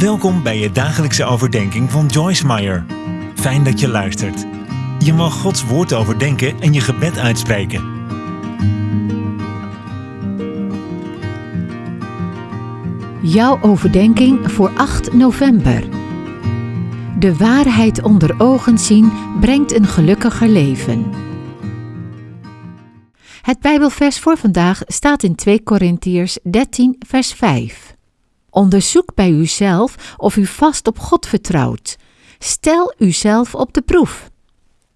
Welkom bij je dagelijkse overdenking van Joyce Meyer. Fijn dat je luistert. Je mag Gods woord overdenken en je gebed uitspreken. Jouw overdenking voor 8 november. De waarheid onder ogen zien brengt een gelukkiger leven. Het Bijbelvers voor vandaag staat in 2 Korintiërs 13, vers 5. Onderzoek bij uzelf of u vast op God vertrouwt. Stel uzelf op de proef.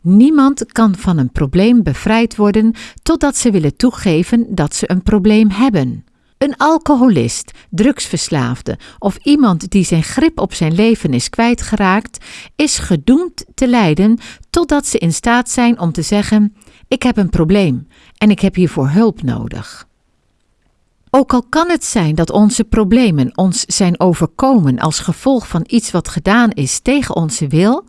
Niemand kan van een probleem bevrijd worden totdat ze willen toegeven dat ze een probleem hebben. Een alcoholist, drugsverslaafde of iemand die zijn grip op zijn leven is kwijtgeraakt, is gedoemd te lijden totdat ze in staat zijn om te zeggen: Ik heb een probleem en ik heb hiervoor hulp nodig. Ook al kan het zijn dat onze problemen ons zijn overkomen als gevolg van iets wat gedaan is tegen onze wil,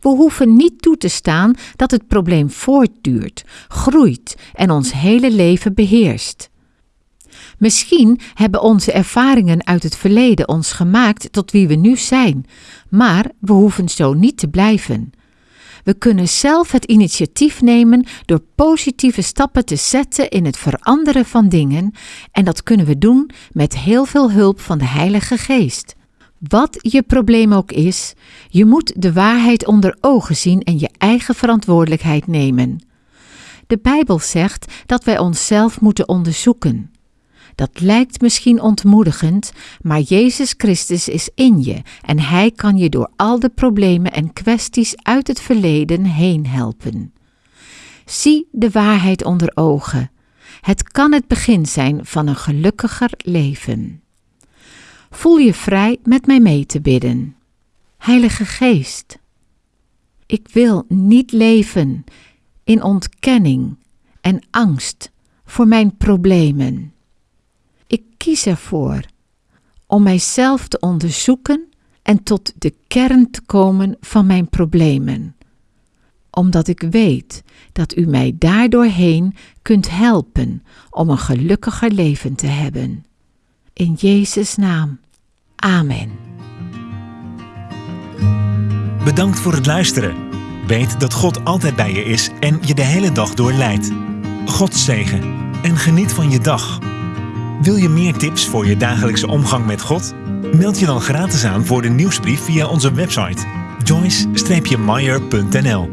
we hoeven niet toe te staan dat het probleem voortduurt, groeit en ons hele leven beheerst. Misschien hebben onze ervaringen uit het verleden ons gemaakt tot wie we nu zijn, maar we hoeven zo niet te blijven. We kunnen zelf het initiatief nemen door positieve stappen te zetten in het veranderen van dingen en dat kunnen we doen met heel veel hulp van de Heilige Geest. Wat je probleem ook is, je moet de waarheid onder ogen zien en je eigen verantwoordelijkheid nemen. De Bijbel zegt dat wij onszelf moeten onderzoeken. Dat lijkt misschien ontmoedigend, maar Jezus Christus is in je en Hij kan je door al de problemen en kwesties uit het verleden heen helpen. Zie de waarheid onder ogen. Het kan het begin zijn van een gelukkiger leven. Voel je vrij met mij mee te bidden. Heilige Geest, ik wil niet leven in ontkenning en angst voor mijn problemen. Kies ervoor om mijzelf te onderzoeken en tot de kern te komen van mijn problemen, omdat ik weet dat u mij daardoorheen kunt helpen om een gelukkiger leven te hebben. In Jezus' naam. Amen. Bedankt voor het luisteren. Weet dat God altijd bij je is en je de hele dag door leidt. God zegen en geniet van je dag. Wil je meer tips voor je dagelijkse omgang met God? Meld je dan gratis aan voor de nieuwsbrief via onze website joyce-meyer.nl